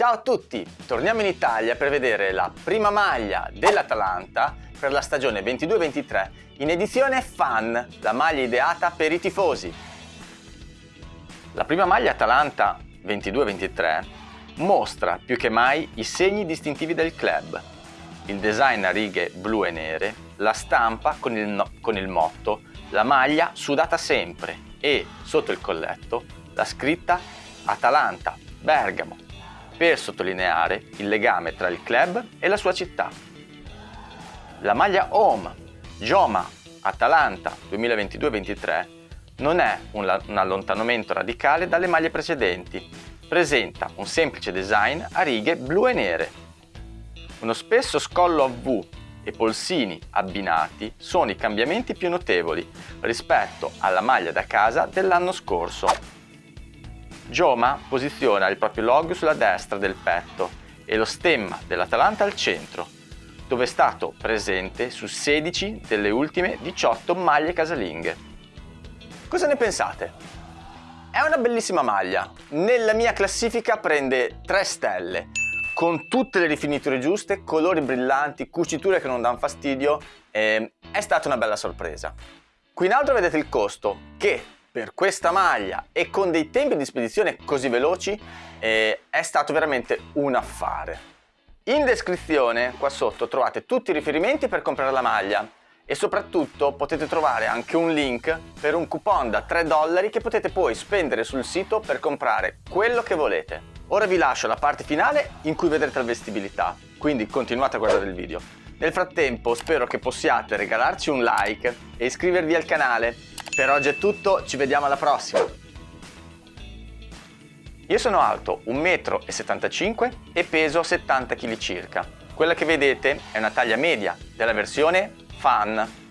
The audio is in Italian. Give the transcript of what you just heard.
Ciao a tutti! Torniamo in Italia per vedere la prima maglia dell'Atalanta per la stagione 22-23 in edizione Fan, la maglia ideata per i tifosi. La prima maglia Atalanta 22-23 mostra più che mai i segni distintivi del club, il design a righe blu e nere, la stampa con il, no con il motto la maglia sudata sempre e sotto il colletto la scritta Atalanta, Bergamo, per sottolineare il legame tra il club e la sua città. La maglia Home, Joma, Atalanta 2022-23 non è un, un allontanamento radicale dalle maglie precedenti, presenta un semplice design a righe blu e nere. Uno spesso scollo a V e polsini abbinati sono i cambiamenti più notevoli rispetto alla maglia da casa dell'anno scorso. Joma posiziona il proprio logo sulla destra del petto e lo stemma dell'Atalanta al centro, dove è stato presente su 16 delle ultime 18 maglie casalinghe. Cosa ne pensate? È una bellissima maglia, nella mia classifica prende 3 stelle, con tutte le rifiniture giuste, colori brillanti, cuciture che non danno fastidio, eh, è stata una bella sorpresa. Qui in alto vedete il costo, che per questa maglia e con dei tempi di spedizione così veloci eh, è stato veramente un affare. In descrizione qua sotto trovate tutti i riferimenti per comprare la maglia e soprattutto potete trovare anche un link per un coupon da 3 dollari che potete poi spendere sul sito per comprare quello che volete. Ora vi lascio la parte finale in cui vedrete la vestibilità, quindi continuate a guardare il video. Nel frattempo spero che possiate regalarci un like e iscrivervi al canale per oggi è tutto, ci vediamo alla prossima! Io sono alto 1,75 m e peso 70 kg circa. Quella che vedete è una taglia media della versione Fan